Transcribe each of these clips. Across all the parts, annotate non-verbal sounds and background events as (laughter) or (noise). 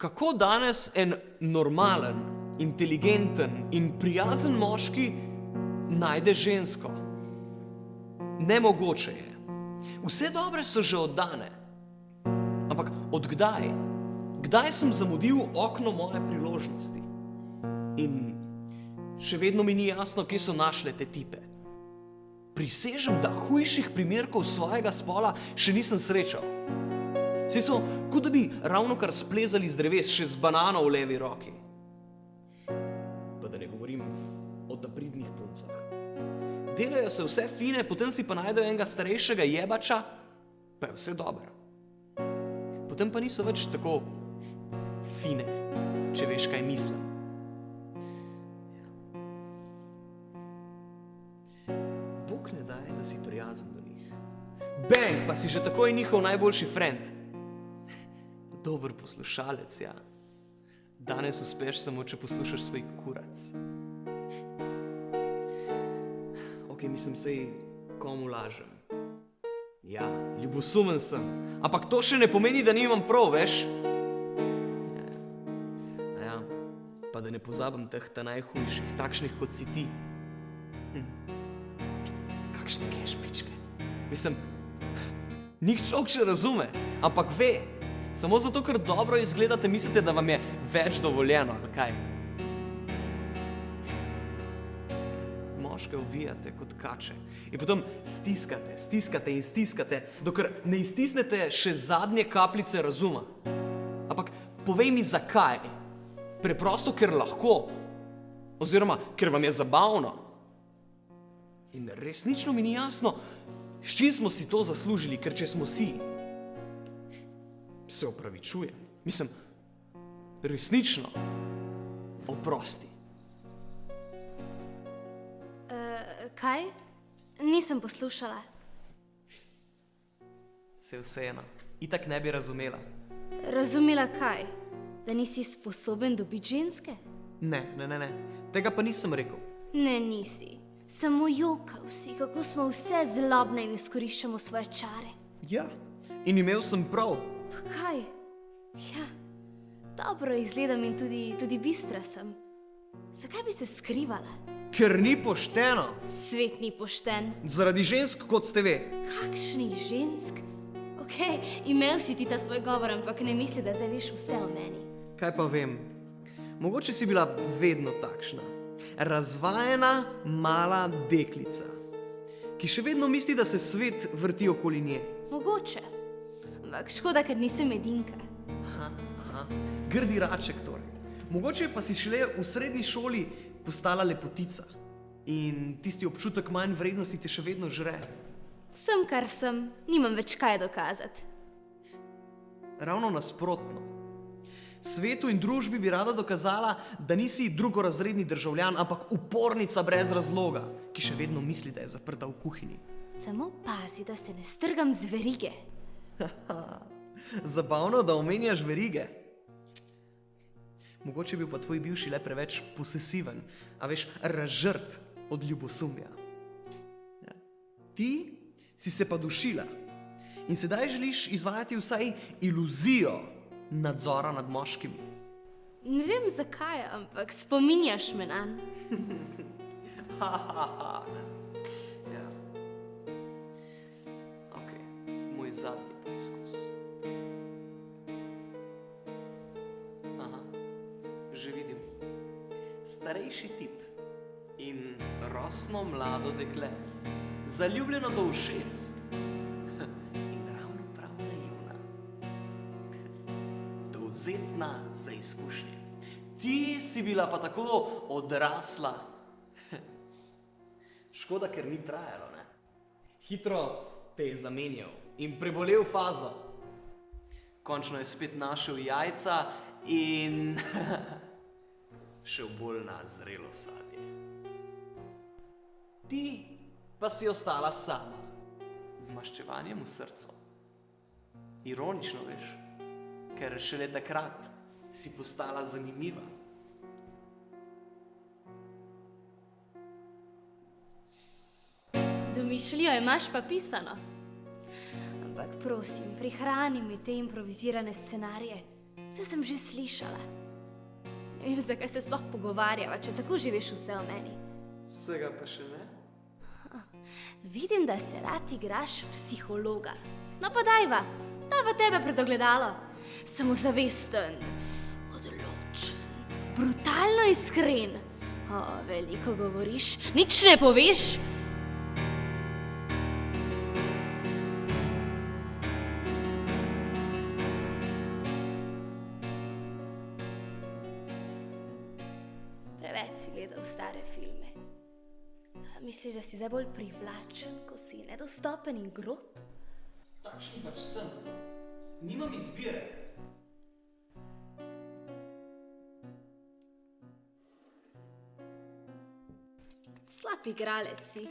kako danes en normalen, inteligenten in prijazen moški najde žensko? Nemogoče je. Vse dobre so že oddane. Ampak odkdaj? Kdaj sem zamudil okno moje priložnosti? In še vedno mi ni jasno, kje so našle te tipe. Prisežem, da hujših primerkov svojega spola še nisem srečal. Vsi so, kot da bi ravno kar splezali z dreves, še z banano v levi roki. Pa da ne govorim o pridnih puncah. Delajo se vse fine, potem si pa najdejo enega starejšega jebača, pa je vse dobro. Potem pa niso več tako fine, če veš, kaj mislim. Bog ne daj, da si prijazen do njih. Bang, pa si že takoj njihov najboljši friend. Dober poslušalec, ja. Danes uspeš samo, če poslušaš svoj kurac. Ok, mislim, sej komu lažem. Ja, ljubosumen sem, ampak to še ne pomeni, da nimam prav, veš? Ja, ja. pa da ne pozabim teh ta najhujših, takšnih kot si ti. Hm. Kakšne kešpičke. Mislim, (laughs) nik človek še razume, ampak ve, samo zato, ker dobro izgledate, mislite, da vam je več dovoljeno, ali kaj? Moške ovijate kot kače in potem stiskate, stiskate in stiskate, dokler ne iztisnete še zadnje kapljice razuma. Ampak povej mi, zakaj? Preprosto, ker lahko, oziroma ker vam je zabavno. In resnično mi ni jasno, s čim smo si to zaslužili, ker če smo si, se opravičujem. Mislim, resnično, oprosti. Kaj? Nisem poslušala. Se vseeno, itak ne bi razumela. Razumela kaj? Da nisi sposoben dobiti ženske? Ne, ne, ne, ne. Tega pa nisem rekel. Ne, nisi. Samo jokal si, kako smo vse zlobne in izkoriščamo svoje čare. Ja, in imel sem prav. Pa kaj? Ja, dobro izgledam in tudi, tudi bistra sem. Zakaj bi se skrivala? Ker ni pošteno. Svet ni pošten. Zaradi žensk, kot ste ve. Kakšnih žensk? Ok, imel si ti ta svoj govor, ampak ne misli, da zdaj veš vse o meni. Kaj pa vem? Mogoče si bila vedno takšna. Razvajena mala deklica, ki še vedno misli, da se svet vrti okoli nje. Mogoče. Ampak škoda, ker nisem edinka. Aha, aha. Grdi raček torej. Mogoče pa si šele v srednji šoli postala lepotica in tisti občutek manj vrednosti te še vedno žre. Sem, kar sem, nimam več kaj dokazati. Ravno nasprotno. Svetu in družbi bi rada dokazala, da nisi drugorazredni državljan, ampak upornica brez razloga, ki še vedno misli, da je zaprta v kuhinji. Samo pazi, da se ne strgam z verige. (laughs) Zabavno, da omenjaš verige. Mogoče je bil pa tvoj bivši le preveč posesiven, a veš, razžrt od ljubosumja. Ja. Ti si se pa dušila in sedaj želiš izvajati vsaj iluzijo nadzora nad moškimi. Ne vem zakaj, ampak spominjaš me na. (laughs) Ja. Ok, moj zadnji poskus. Aha, že vidim. Starejši tip in rosno mlado dekle, zaljubljeno do ušes in ravno prav naivna. Dovzetna za izkušnje. Ti si bila pa tako odrasla. Škoda, ker ni trajalo. Ne? Hitro te je zamenjal in prebolel fazo. Končno je spet našel jajca in (laughs) šel bolj na zrelo sadje. Ti pa si ostala sama, z maščevanjem v srcu. Ironično veš, ker šele takrat si postala zanimiva. Domišljijo imaš pa pisano. Ampak prosim, prihrani mi te improvizirane scenarije. Vse sem že slišala. Ne vem, zakaj se sploh pogovarjava, če tako že veš vse o meni. Vsega pa še ne. Vidim, da se rad igraš psihologa. No pa dajva, dajva tebe pred ogledalo. Samozavesten, odločen, brutalno iskren. O, veliko govoriš, nič ne poveš. Misliš, da si zdaj bolj privlačen, ko si nedostopen in grob? Takšen pač sem. Nimam izbire. Slab igralec si.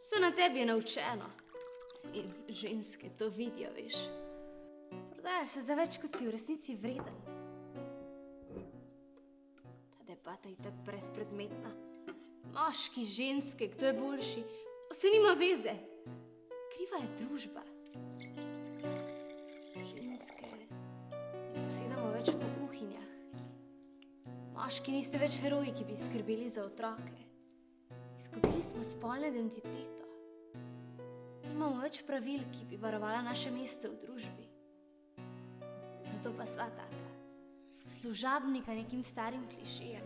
Vse na tebi je naučeno. In ženske to vidijo, veš. Prodajaš se za več, kot si v resnici vreden. Ta debata je tako brezpredmetna. Moški, ženske, kdo je boljši, pa se nima veze. Kriva je družba. Ženske ne posedamo več po kuhinjah. Moški niste več heroji, ki bi skrbeli za otroke. Izgubili smo spolno identiteto. Nimamo več pravil, ki bi varovala naše mesto v družbi. Zato pa sva taka, služabnika nekim starim klišejem,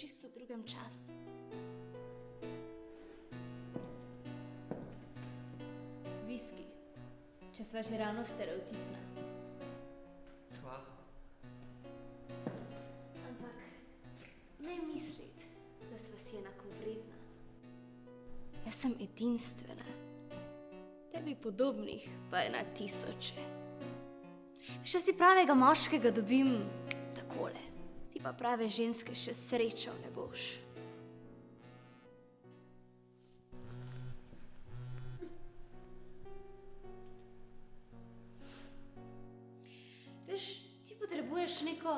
čisto drugem času. Viski, če sva že ravno stereotipna. Hvala. Ampak ne misliti, da sva si enakovredna. Jaz sem edinstvena, tebi podobnih pa je na tisoče. Še si pravega moškega dobim takole, ti pa prave ženske še srečal ne boš. Veš, ti potrebuješ neko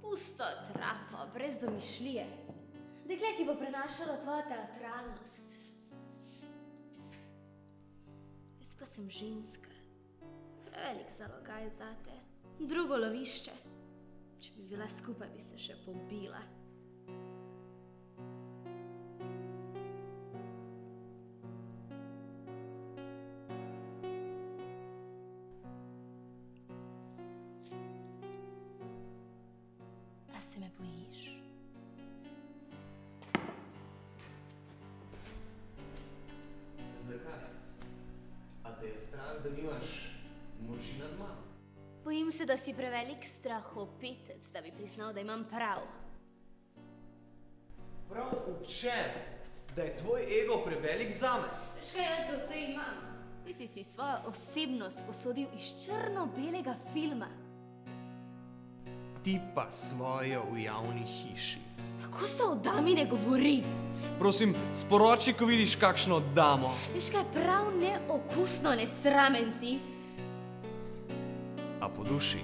pusto trapo, brez domišljije. Dekle, ki bo prenašalo tvojo teatralnost. Jaz pa sem ženska, prevelik zalogaj zate, drugo lovišče. Če bi bila skupaj, bi se še pobila. Me? Zakaj? A te je strah, da nimaš moči nad mano? Bojim se, da si prevelik strahopetec, da bi priznal, da imam prav. Prav v čem? Da je tvoj ego prevelik zame? Veš kaj jaz ga vse imam? Ti si si svojo osebnost posodil iz črno-belega filma. Ti pa svojo v javni hiši. Tako se o dami ne govori. Prosim, sporoči, ko vidiš kakšno damo. Veš kaj, prav neokusno, nesramen si. Po duši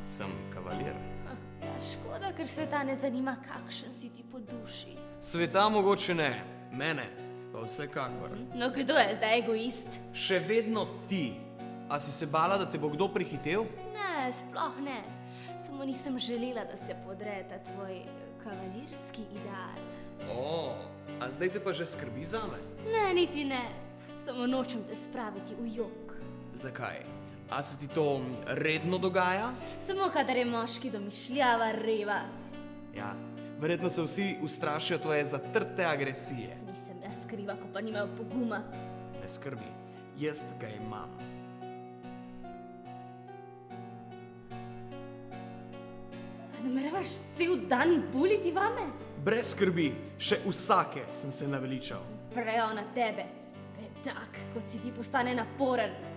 sem kavalir. Ah, Ja, škoda, ker sveta ne zanima, kakšen si ti po duši. Sveta mogoče ne, mene pa vsekakor. No, kdo je zdaj egoist? Še vedno ti. A si se bala, da te bo kdo prehitev? Ne, sploh ne. Samo nisem želela, da se podre ta tvoj kavalirski ideal. O, a zdaj te pa že skrbi zame? Ne, niti ne. Samo nočem te spraviti v jok. Zakaj? A se ti to redno dogaja? Samo kadar je moški domišljava, reva. Ja, verjetno se vsi ustrašijo tvoje zatrte agresije. Nisem jaz kriva, ko pa nimajo poguma. Ne skrbi, jaz ga imam. Nameravaš cel dan buliti vame? Brez skrbi, še vsake sem se naveličal. Prejo na tebe. Bedak, kot si ti postane naporen.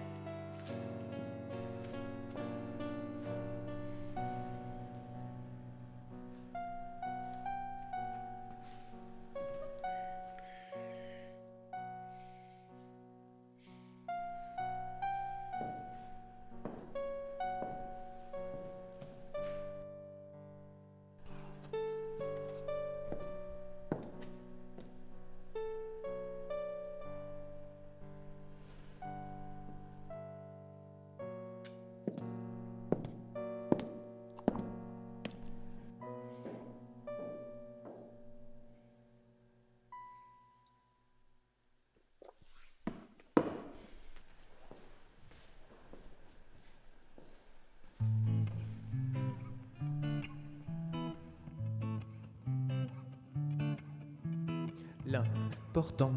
L'important,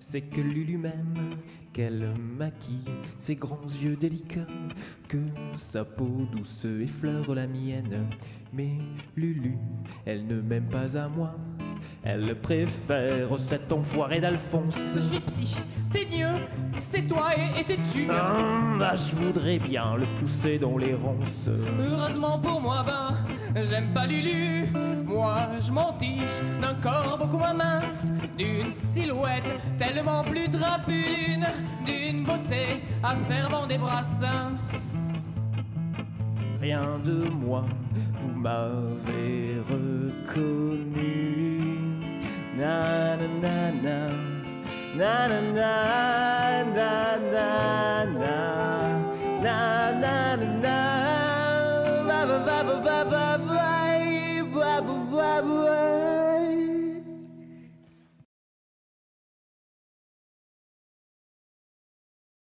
c'est que Lulu m'aime, qu'elle maquille ses grands yeux délicats, que sa peau douce effleure la mienne. Mais Lulu, elle ne m'aime pas à moi, elle préfère cet enfoiré d'Alphonse. T'es mieux, c'est toi et et t'es tu Ah, bah, je voudrais bien le pousser dans les ronces. Heureusement pour moi, ben, j'aime pas Lulu. Moi, je m'en tiche d'un corps beaucoup moins mince, d'une silhouette tellement plus drapulune, d'une beauté à faire bander brassins. Rien de moi, vous m'avez reconnu. Na na na na, na na na.